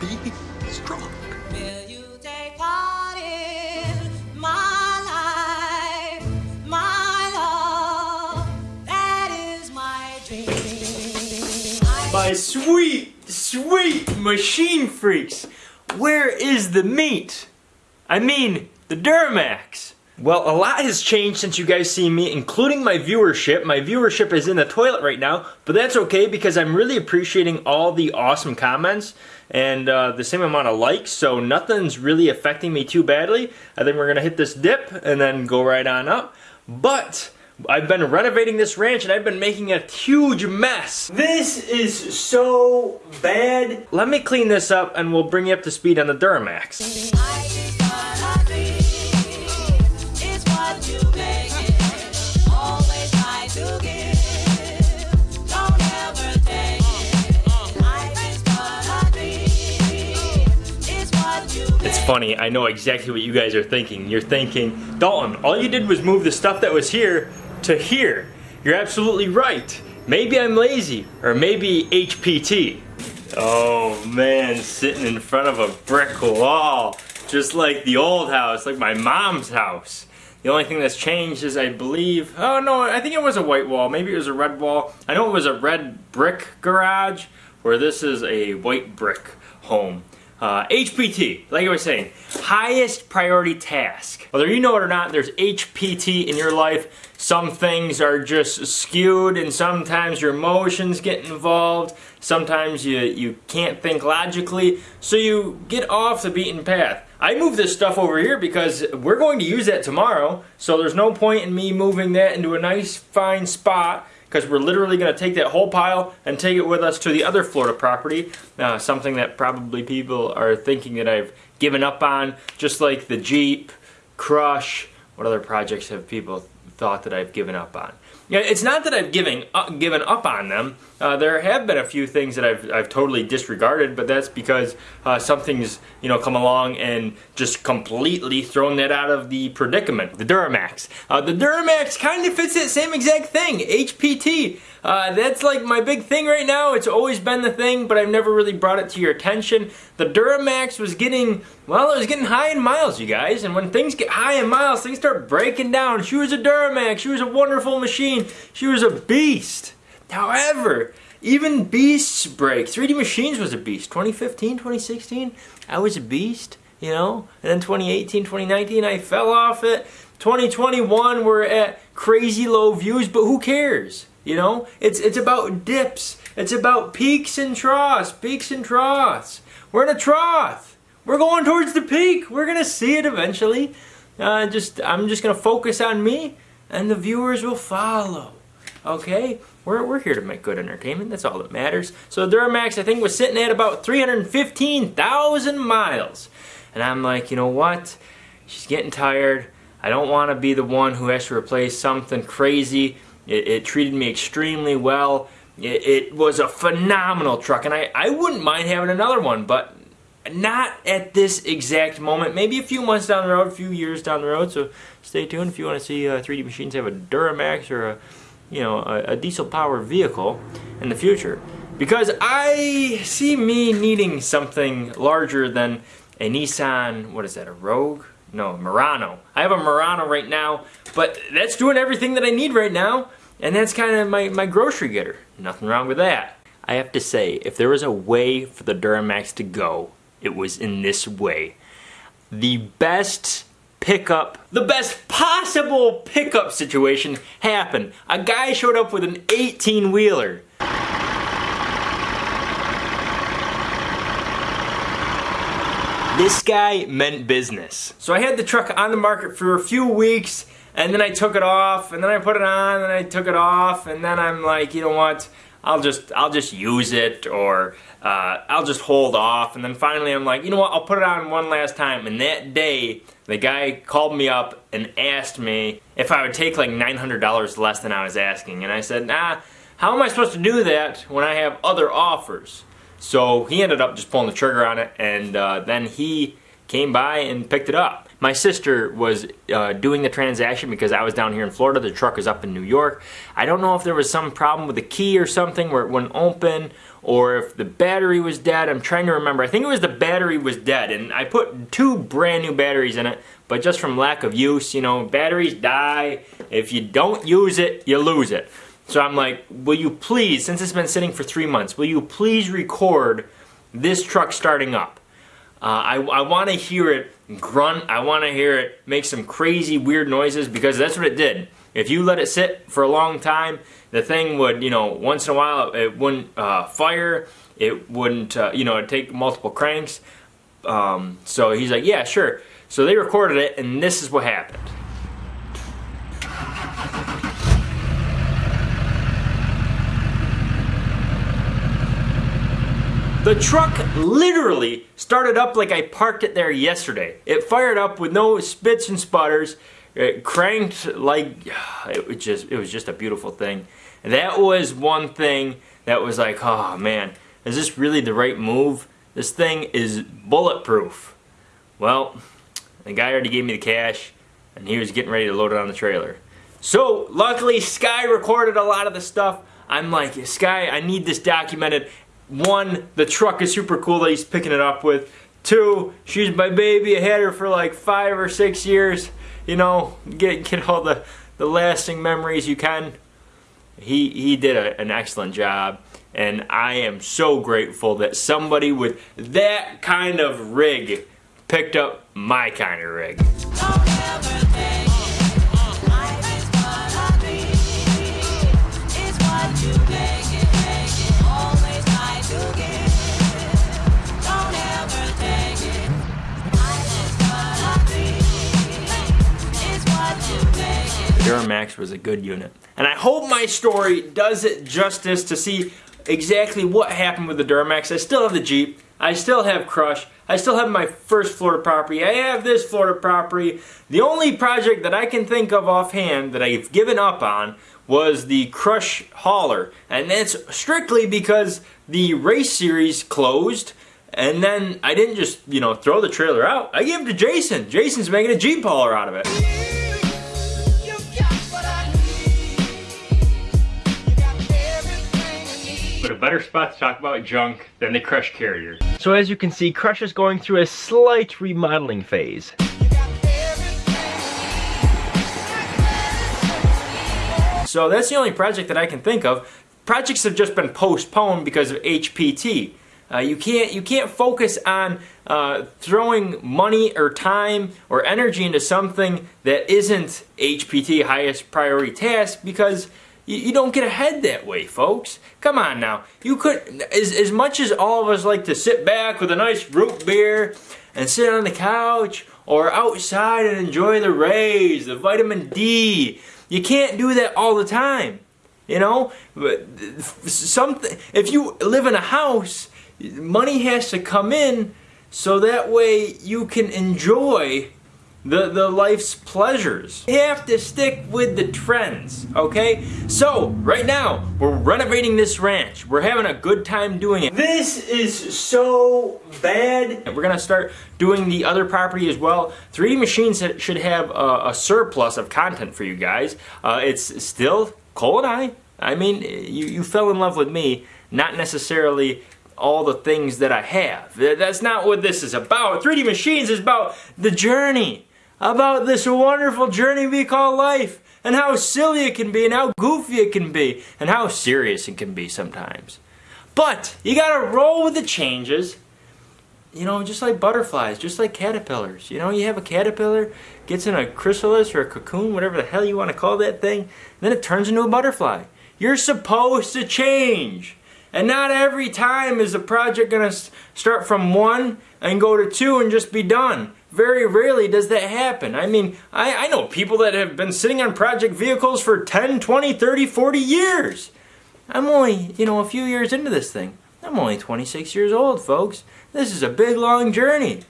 be strong. Will you take part in my life, my love? That is my dream. My sweet, sweet machine freaks. Where is the meat? I mean, the Duramax. Well, a lot has changed since you guys see me, including my viewership. My viewership is in the toilet right now, but that's okay because I'm really appreciating all the awesome comments and uh, the same amount of likes, so nothing's really affecting me too badly. I think we're gonna hit this dip and then go right on up. But I've been renovating this ranch and I've been making a huge mess. This is so bad. Let me clean this up and we'll bring you up to speed on the Duramax. Funny, I know exactly what you guys are thinking. You're thinking, Dalton, all you did was move the stuff that was here to here. You're absolutely right. Maybe I'm lazy, or maybe HPT. Oh man, sitting in front of a brick wall, just like the old house, like my mom's house. The only thing that's changed is I believe, oh no, I think it was a white wall. Maybe it was a red wall. I know it was a red brick garage, where this is a white brick home. Uh, HPT, like I was saying, highest priority task. Whether you know it or not, there's HPT in your life. Some things are just skewed and sometimes your emotions get involved. Sometimes you, you can't think logically, so you get off the beaten path. I moved this stuff over here because we're going to use that tomorrow, so there's no point in me moving that into a nice fine spot because we're literally going to take that whole pile and take it with us to the other Florida property. Uh, something that probably people are thinking that I've given up on, just like the Jeep, Crush. What other projects have people thought that I've given up on? Yeah, it's not that I've given up, given up on them. Uh, there have been a few things that I've, I've totally disregarded, but that's because uh, something's you know come along and just completely thrown that out of the predicament. The Duramax. Uh, the Duramax kind of fits that same exact thing. HPT. Uh, that's like my big thing right now. It's always been the thing, but I've never really brought it to your attention. The Duramax was getting, well, it was getting high in miles, you guys. And when things get high in miles, things start breaking down. She was a Duramax. She was a wonderful machine. She was a beast. However, even beasts break. 3D Machines was a beast. 2015, 2016, I was a beast, you know? And then 2018, 2019, I fell off it. 2021, we're at crazy low views, but who cares? You know, it's it's about dips. It's about peaks and troughs, peaks and troughs. We're in a trough. We're going towards the peak. We're gonna see it eventually. Uh, just I'm just gonna focus on me, and the viewers will follow. Okay, we're we're here to make good entertainment. That's all that matters. So Duramax, I think, was sitting at about 315,000 miles, and I'm like, you know what? She's getting tired. I don't want to be the one who has to replace something crazy. It, it treated me extremely well. It, it was a phenomenal truck, and I, I wouldn't mind having another one, but not at this exact moment. Maybe a few months down the road, a few years down the road. So stay tuned if you want to see uh, 3D Machines have a Duramax or a, you know, a, a diesel-powered vehicle in the future. Because I see me needing something larger than a Nissan. What is that? A Rogue? No, Murano. I have a Murano right now, but that's doing everything that I need right now. And that's kind of my, my grocery getter. Nothing wrong with that. I have to say, if there was a way for the Duramax to go, it was in this way. The best pickup, the best possible pickup situation happened. A guy showed up with an 18 wheeler. This guy meant business. So I had the truck on the market for a few weeks and then I took it off and then I put it on and I took it off and then I'm like, you know what? I'll just I'll just use it or uh, I'll just hold off and then finally I'm like, you know what? I'll put it on one last time and that day the guy called me up and asked me if I would take like $900 less than I was asking and I said, nah, how am I supposed to do that when I have other offers? So he ended up just pulling the trigger on it and uh, then he came by and picked it up. My sister was uh, doing the transaction because I was down here in Florida. The truck is up in New York. I don't know if there was some problem with the key or something where it wouldn't open or if the battery was dead. I'm trying to remember. I think it was the battery was dead and I put two brand new batteries in it, but just from lack of use, you know, batteries die. If you don't use it, you lose it. So I'm like, will you please, since it's been sitting for three months, will you please record this truck starting up? Uh, I, I want to hear it grunt. I want to hear it make some crazy weird noises because that's what it did. If you let it sit for a long time, the thing would, you know, once in a while it wouldn't uh, fire. It wouldn't, uh, you know, take multiple cranks. Um, so he's like, yeah, sure. So they recorded it, and this is what happened. The truck literally started up like I parked it there yesterday. It fired up with no spits and sputters. It cranked like it was just it was just a beautiful thing. That was one thing that was like, oh man, is this really the right move? This thing is bulletproof. Well, the guy already gave me the cash and he was getting ready to load it on the trailer. So luckily Sky recorded a lot of the stuff. I'm like, Sky, I need this documented one, the truck is super cool that he's picking it up with. Two, she's my baby. I had her for like five or six years. You know, get get all the the lasting memories you can. He he did a, an excellent job, and I am so grateful that somebody with that kind of rig picked up my kind of rig. Duramax was a good unit. And I hope my story does it justice to see exactly what happened with the Duramax. I still have the Jeep. I still have Crush. I still have my first Florida property. I have this Florida property. The only project that I can think of offhand that I've given up on was the Crush Hauler. And that's strictly because the race series closed. And then I didn't just, you know, throw the trailer out. I gave it to Jason. Jason's making a Jeep hauler out of it. Better spot to talk about junk than the Crush Carrier. So as you can see, Crush is going through a slight remodeling phase. You got everything. So that's the only project that I can think of. Projects have just been postponed because of HPT. Uh, you can't you can't focus on uh, throwing money or time or energy into something that isn't HPT highest priority task because you, you don't get ahead that way, folks. Come on now, you could as as much as all of us like to sit back with a nice root beer and sit on the couch or outside and enjoy the rays, the vitamin D. You can't do that all the time. You know, but something. If you live in a house, money has to come in so that way you can enjoy the the life's pleasures. You have to stick with the trends, okay? So right now we're renovating this ranch. We're having a good time doing it. This is so bad. We're gonna start doing the other property as well. 3D Machines should have a, a surplus of content for you guys. Uh, it's still Cole and I. I mean, you, you fell in love with me, not necessarily all the things that I have. That's not what this is about. 3D Machines is about the journey, about this wonderful journey we call life, and how silly it can be, and how goofy it can be, and how serious it can be sometimes. But you gotta roll with the changes. You know, just like butterflies, just like caterpillars. You know, you have a caterpillar, gets in a chrysalis or a cocoon, whatever the hell you want to call that thing, then it turns into a butterfly. You're supposed to change. And not every time is a project going to start from one and go to two and just be done. Very rarely does that happen. I mean, I, I know people that have been sitting on project vehicles for 10, 20, 30, 40 years. I'm only, you know, a few years into this thing. I'm only 26 years old, folks. This is a big, long journey.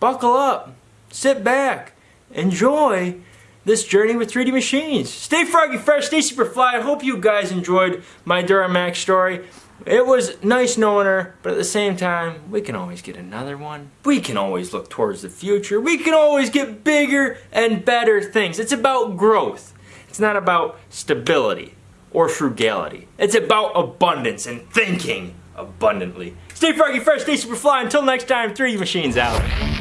Buckle up, sit back, enjoy this journey with 3D machines. Stay froggy fresh, stay super fly. I hope you guys enjoyed my Duramax story. It was nice knowing her, but at the same time, we can always get another one. We can always look towards the future. We can always get bigger and better things. It's about growth. It's not about stability or frugality. It's about abundance and thinking abundantly. Stay froggy fresh, stay super fly. Until next time, 3D Machines out.